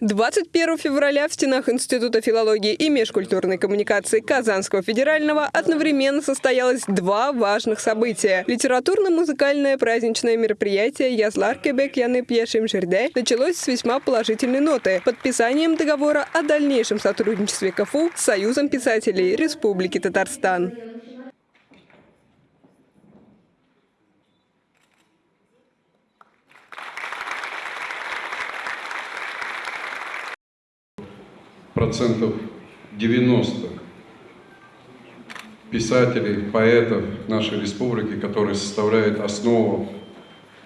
21 февраля в стенах Института филологии и межкультурной коммуникации Казанского федерального одновременно состоялось два важных события. Литературно-музыкальное праздничное мероприятие «Язлар Кебек Яны Пьешим Жерде» началось с весьма положительной ноты – подписанием договора о дальнейшем сотрудничестве КФУ с Союзом писателей Республики Татарстан. Процентов 90 писателей, поэтов нашей республики, которые составляют основу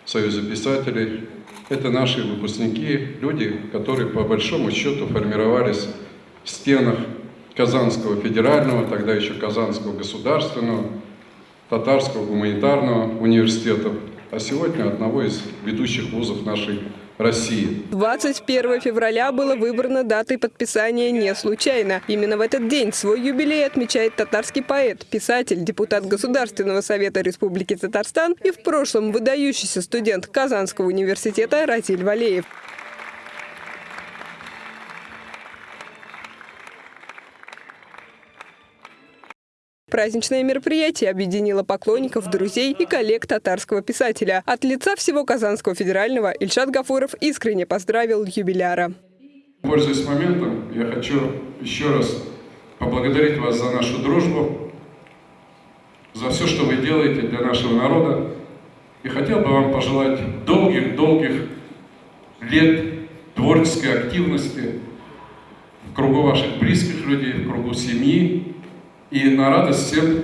Союза писателей, это наши выпускники, люди, которые по большому счету формировались в стенах Казанского федерального, тогда еще Казанского государственного, Татарского гуманитарного университета, а сегодня одного из ведущих вузов нашей России. 21 февраля было выбрано датой подписания не случайно. Именно в этот день свой юбилей отмечает татарский поэт, писатель, депутат Государственного совета Республики Татарстан и в прошлом выдающийся студент Казанского университета Ратиль Валеев. Праздничное мероприятие объединило поклонников, друзей и коллег татарского писателя. От лица всего Казанского федерального Ильшат Гафуров искренне поздравил юбиляра. Пользуясь моментом, я хочу еще раз поблагодарить вас за нашу дружбу, за все, что вы делаете для нашего народа. И хотел бы вам пожелать долгих-долгих лет творческой активности в кругу ваших близких людей, в кругу семьи, и на радость всем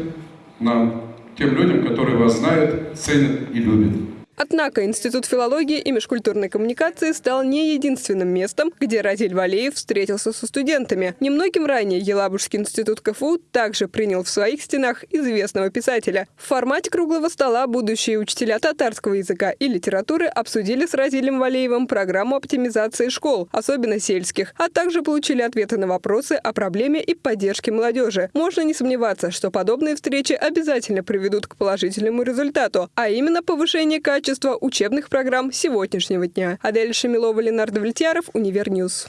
нам, тем людям, которые вас знают, ценят и любят. Однако Институт филологии и межкультурной коммуникации стал не единственным местом, где Разиль Валеев встретился со студентами. Немногим ранее Елабужский институт КФУ также принял в своих стенах известного писателя. В формате круглого стола будущие учителя татарского языка и литературы обсудили с Разилем Валеевым программу оптимизации школ, особенно сельских, а также получили ответы на вопросы о проблеме и поддержке молодежи. Можно не сомневаться, что подобные встречи обязательно приведут к положительному результату, а именно повышение качества творчества учебных программ сегодняшнего дня. Адель Шамилова, Ленар Довлетьяров, Univer News.